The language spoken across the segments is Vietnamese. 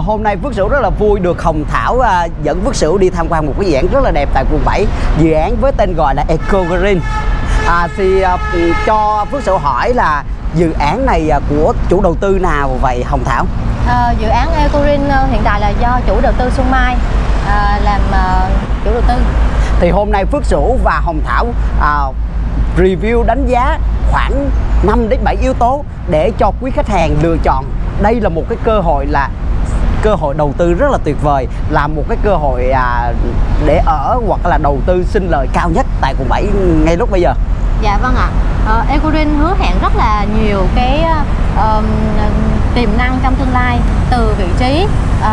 hôm nay Phước Sửu rất là vui được Hồng Thảo à, dẫn Phước Sửu đi tham quan một cái dự án rất là đẹp tại quận 7 Dự án với tên gọi là Eco Green. À, Thì à, cho Phước Sửu hỏi là dự án này à, của chủ đầu tư nào vậy Hồng Thảo? À, dự án Eco Green ờ, hiện tại là do chủ đầu tư Xuân Mai à, làm à, chủ đầu tư. Thì hôm nay Phước Sửu và Hồng Thảo à, review đánh giá khoảng 5 đến 7 yếu tố để cho quý khách hàng lựa chọn. Đây là một cái cơ hội là cơ hội đầu tư rất là tuyệt vời là một cái cơ hội à, để ở hoặc là đầu tư sinh lời cao nhất tại quận 7 ngay lúc bây giờ Dạ vâng ạ à. Eco Green hứa hẹn rất là nhiều cái uh, tiềm năng trong tương lai từ vị trí uh,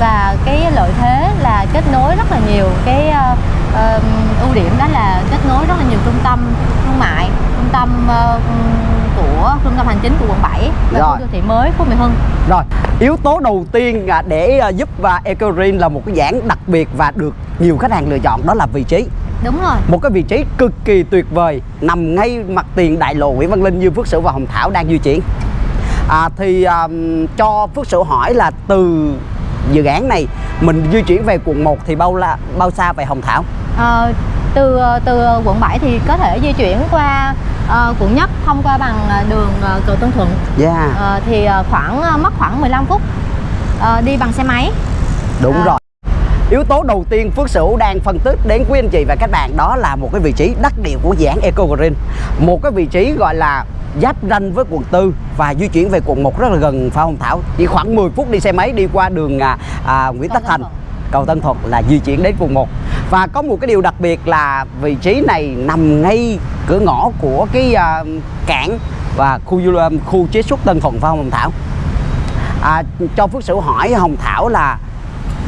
và cái lợi thế là kết nối rất là nhiều cái uh, uh, ưu điểm đó là kết nối rất là nhiều trung tâm thương mại trung tâm uh, của trung tâm hành chính của quận 7 và Rồi. khu đô thị mới Phú Mỹ Hưng. Rồi yếu tố đầu tiên à, để à, giúp và Eco Green là một cái dạng đặc biệt và được nhiều khách hàng lựa chọn đó là vị trí. Đúng rồi. Một cái vị trí cực kỳ tuyệt vời nằm ngay mặt tiền đại lộ Nguyễn Văn Linh như Phước Sửu và Hồng Thảo đang di chuyển. À, thì um, cho Phước Sửu hỏi là từ dự án này mình di chuyển về quận 1 thì bao la bao xa về Hồng Thảo? Ờ, từ từ quận 7 thì có thể di chuyển qua ờ, quận nhất thông qua bằng ờ, đường ờ, cầu Tân Thuận. Yeah Ờ, thì ờ, khoảng ờ, mất khoảng 15 phút ờ, đi bằng xe máy. Đúng à. rồi. Yếu tố đầu tiên Phước Sửu đang phân tích đến quý anh chị và các bạn đó là một cái vị trí đắc địa của dự án Eco Green. Một cái vị trí gọi là giáp ranh với quận tư và di chuyển về quận 1 rất là gần phải không Thảo. Chỉ khoảng 10 phút đi xe máy đi qua đường à, à, Nguyễn Tất Thành. Cầu Tân Thuận là di chuyển đến quận 1 và có một cái điều đặc biệt là vị trí này nằm ngay cửa ngõ của cái uh, cảng và khu du lịch khu chế xuất Tân Thuận phải không Hồng Thảo. À, cho Phước Sửu hỏi Hồng Thảo là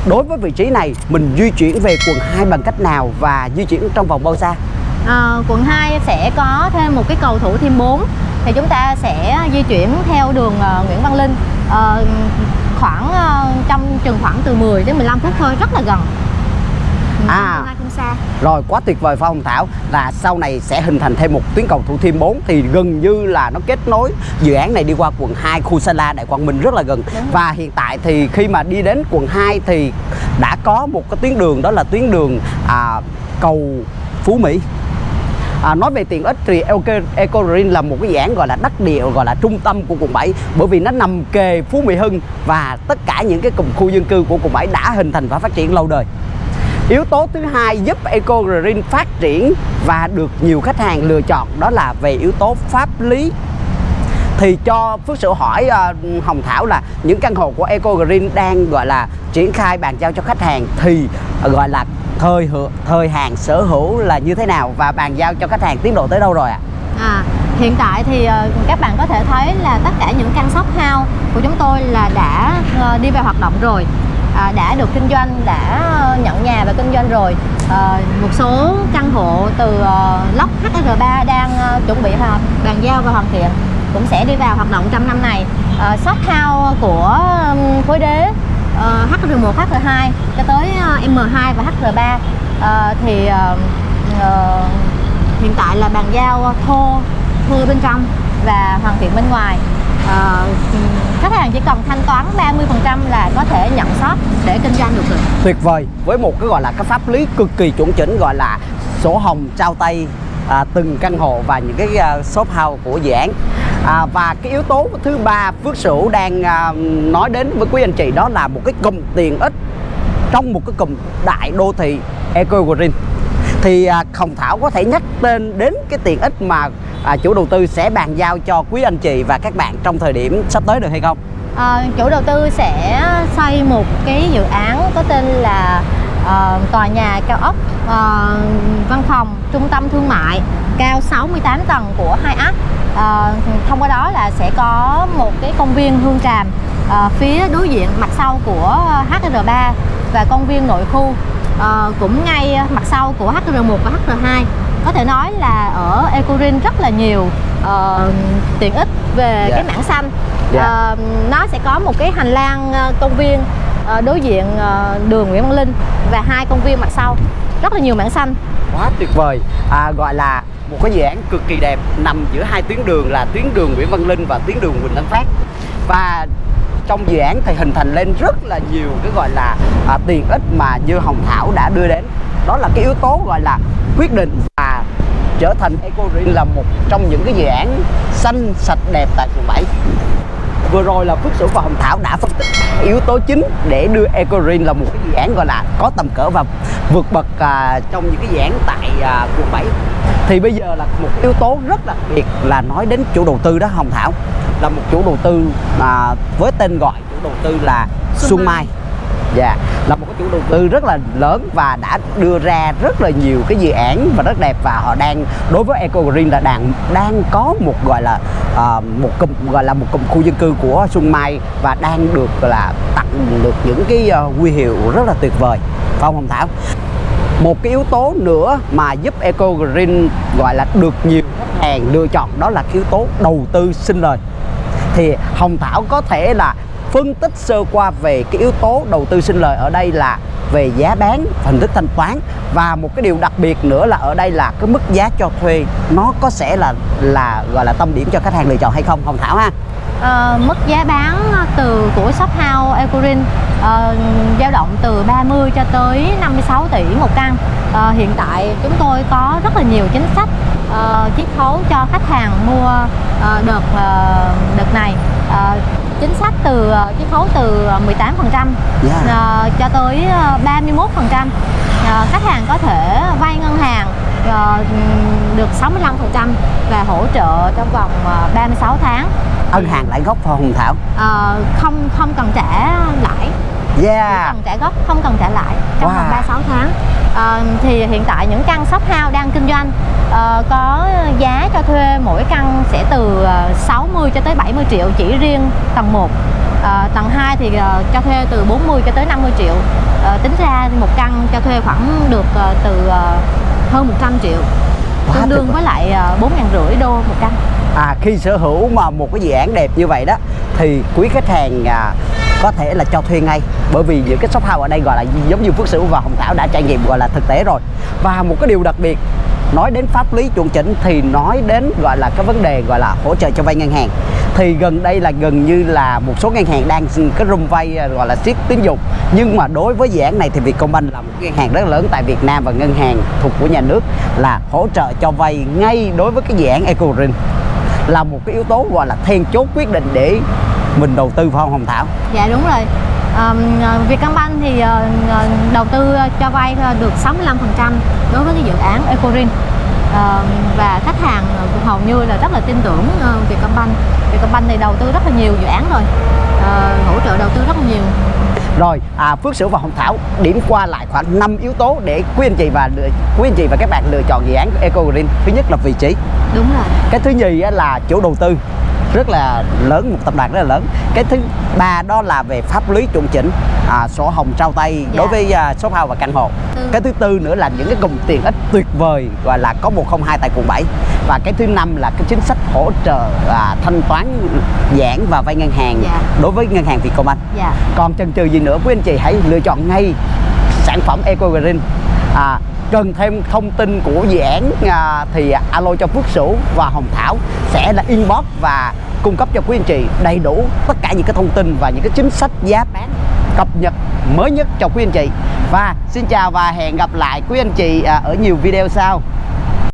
đối với vị trí này mình di chuyển về quận 2 bằng cách nào và di chuyển trong vòng bao xa? À, quận 2 sẽ có thêm một cái cầu thủ thêm 4 thì chúng ta sẽ di chuyển theo đường uh, Nguyễn Văn Linh. Uh, khoảng uh, trong chừng khoảng từ 10 đến 15 phút thôi rất là gần. À. Rồi quá tuyệt vời phải không Thảo? Là sau này sẽ hình thành thêm một tuyến cầu thủ thiêm 4 thì gần như là nó kết nối dự án này đi qua quận 2 khu Sa La Đại Quang Minh rất là gần. Và hiện tại thì khi mà đi đến quận 2 thì đã có một cái tuyến đường đó là tuyến đường à, cầu Phú Mỹ. À, nói về tiện ích thì Eco, Green là một cái dạng gọi là đắc địa gọi là trung tâm của quận 7 bởi vì nó nằm kề Phú Mỹ Hưng và tất cả những cái cụm khu dân cư của quận 7 đã hình thành và phát triển lâu đời. Yếu tố thứ hai giúp Eco Green phát triển và được nhiều khách hàng lựa chọn đó là về yếu tố pháp lý thì cho Phước Sửu hỏi uh, Hồng Thảo là những căn hộ của Eco Green đang gọi là triển khai bàn giao cho khách hàng thì ờ, gọi là thời hữu, thời hạn sở hữu là như thế nào và bàn giao cho khách hàng tiến độ tới đâu rồi ạ? À, hiện tại thì uh, các bạn có thể thấy là tất cả những căn shop house của chúng tôi là đã uh, đi vào hoạt động rồi à, đã được kinh doanh đã nhận nhà và kinh doanh rồi. À, một số căn hộ từ uh, lốc HR3 đang ờ, chuẩn bị hoàn bàn giao và hoàn thiện cũng sẽ đi vào hoạt động trong năm này. Uh, shop house của khối đế ờ, HR1, HR2 cho tới ờ, M2 và HR3 Ờ, thì ờ, ờ, hiện tại là bàn giao thô thưa bên trong và hoàn thiện bên ngoài. Ờ, khách hàng chỉ cần thanh toán 30% là có thể nhận shop để kinh doanh được rồi. Tuyệt vời. Với một cái gọi là cái pháp lý cực kỳ chuẩn chỉnh gọi là sổ hồng trao tay à, từng căn hộ và những cái à, shop house của dự án. À, và cái yếu tố thứ ba Phước Sửu đang à, nói đến với quý anh chị đó là một cái cụm tiện ích trong một cái cụm đại đô thị Eco Green thì à, Hồng Thảo có thể nhắc tên đến cái tiện ích mà à, chủ đầu tư sẽ bàn giao cho quý anh chị và các bạn trong thời điểm sắp tới được hay không? À, chủ đầu tư sẽ xây một cái dự án có tên là uh, tòa nhà cao ốc uh, văn phòng trung tâm thương mại cao 68 tầng của hai ấp Ờ, thông qua đó là sẽ có một cái công viên hương tràm ờ, phía đối diện mặt sau của HR3 và công viên nội khu ờ, cũng ngay mặt sau của HR1 và HR2 có thể nói là ở Ecorin rất là nhiều ờ, tiện ích về Dạ. cái mảng xanh. Dạ. Ờ, nó sẽ có một cái hành lang ờ, công viên ờ, đối diện ờ, đường Nguyễn Văn Linh và hai công viên mặt sau. Rất là nhiều mảng xanh. Quá tuyệt vời. À, gọi là một cái dự án cực kỳ đẹp nằm giữa hai tuyến đường là tuyến đường Nguyễn Văn Linh và tuyến đường Huỳnh Tấn Phát và trong dự án thì hình thành lên rất là nhiều cái gọi là à, tiện ích mà như Hồng Thảo đã đưa đến. Đó là cái yếu tố gọi là quyết định trở thành Eco Green là một trong những cái dự án xanh sạch đẹp tại quận 7 vừa rồi là Phước Sửu và Hồng Thảo đã phân tích yếu tố chính để đưa Eco Green là một cái dự án gọi là có tầm cỡ và vượt bậc à, trong những cái dự án tại à, quận 7 thì bây giờ là một yếu tố rất đặc biệt là nói đến chủ đầu tư đó Hồng Thảo. Là một chủ đầu tư à, với tên gọi chủ đầu tư là Xuân Xuân Mai. Dạ yeah. là một cái chủ đầu tư rất là lớn và đã đưa ra rất là nhiều cái dự án và rất đẹp và họ đang đối với Eco Green là đang đang có một gọi là uh, một cụm gọi là một cụm khu dân cư của Xuân Mai và đang được là tặng được những cái uh, huy hiệu rất là tuyệt vời. Phải không Hồng Thảo? Một cái yếu tố nữa mà giúp Eco Green gọi là được nhiều khách hàng lựa chọn đó là yếu tố đầu tư sinh lời thì Hồng Thảo có thể là phân tích sơ qua về cái yếu tố đầu tư sinh lời ở đây là về giá bán hình thức thanh toán. Và một cái điều đặc biệt nữa là ở đây là cái mức giá cho thuê nó có sẽ là là gọi là tâm điểm cho khách hàng lựa chọn hay không? Hồng Thảo ha. À, mức giá bán từ của shop house Ecorin ờ, dao động từ 30 cho tới 56 tỷ một căn. À, hiện tại chúng tôi có rất là nhiều chính sách ờ, chiết khấu cho khách hàng mua ờ, đợt ờ, đợt này. Ờ, chính sách từ ờ, chiết khấu từ 18 phần trăm Yeah. cho tới ờ, 31 phần trăm. Khách hàng có thể vay ngân hàng ờ, được 65 phần trăm và hỗ trợ trong vòng ờ, 36 tháng. Ân hàng lãi gốc phải Hồng Thảo. Ờ, không không cần trả lãi. Chỉ yeah cần trả gốc không cần trả lãi trong Wow. vòng 36 tháng. Ờ, thì hiện tại những căn shop house doanh ờ, có giá cho thuê mỗi căn sẽ từ ờ, 60 cho tới 70 triệu chỉ riêng tầng 1 Ờ, tầng 2 thì ờ, cho thuê từ 40 cho tới 50 triệu. Ờ, tính ra một căn cho thuê khoảng được ờ, từ ờ, hơn 100 triệu. Quá tương đương với lại ờ, bốn ngàn rưỡi đô một căn. À, khi sở hữu mà một cái dự án đẹp như vậy đó thì quý khách hàng à, có thể là cho thuê ngay. Bởi vì những cái shop house ở đây gọi là giống như Phước Sửu và Hồng Thảo đã trải nghiệm gọi là thực tế rồi. Và một cái điều đặc biệt nói đến pháp lý chuẩn chỉnh thì nói đến gọi là cái vấn đề gọi là hỗ trợ cho vay ngân hàng thì gần đây là gần như là một số ngân hàng đang cái rung vay à, gọi là siết tín dụng nhưng mà đối với dự án này thì Vietcombank là một ngân hàng rất lớn tại Việt Nam và ngân hàng thuộc của nhà nước là hỗ trợ cho vay ngay đối với cái dự án Eco Green là một cái yếu tố gọi là then chốt quyết định để mình đầu tư vào Hồng Thảo? Dạ đúng rồi. Um, Vietcombank thì ờ, đầu tư cho vay được 65% đối với cái dự án Ecorin. Ờ, và khách hàng hầu như là rất là tin tưởng ờ, Vietcombank. Vietcombank thì đầu tư rất là nhiều dự án rồi. Ờ, hỗ trợ đầu tư rất là nhiều. Rồi, à, Phước Sửu và Hồng Thảo điểm qua lại khoảng 5 yếu tố để quý anh chị và quý anh chị và các bạn lựa chọn dự án Eco Green. Thứ nhất là vị trí. Đúng rồi. Cái thứ nhì là chủ đầu tư rất là lớn, một tập đoàn rất là lớn. Cái thứ ba đó là về pháp lý chuẩn chỉnh, à, sổ hồng trao tay Dạ. đối với à, shop house và căn hộ. Tư. Cái thứ tư nữa là những cái cụm tiện ích tuyệt vời gọi là có 102 tại quận 7 và cái thứ năm là cái chính sách hỗ trợ à, thanh toán giãn và vay ngân hàng Dạ. đối với ngân hàng Vietcombank. Dạ. Còn chần chừ gì nữa quý anh chị hãy lựa chọn ngay sản phẩm Eco Green. À, cần thêm thông tin của dự án à, thì alo cho Phước Sửu và Hồng Thảo sẽ là inbox và cung cấp cho quý anh chị đầy đủ tất cả những cái thông tin và những cái chính sách giá bán cập nhật mới nhất cho quý anh chị. Và xin chào và hẹn gặp lại quý anh chị à, ở nhiều video sau.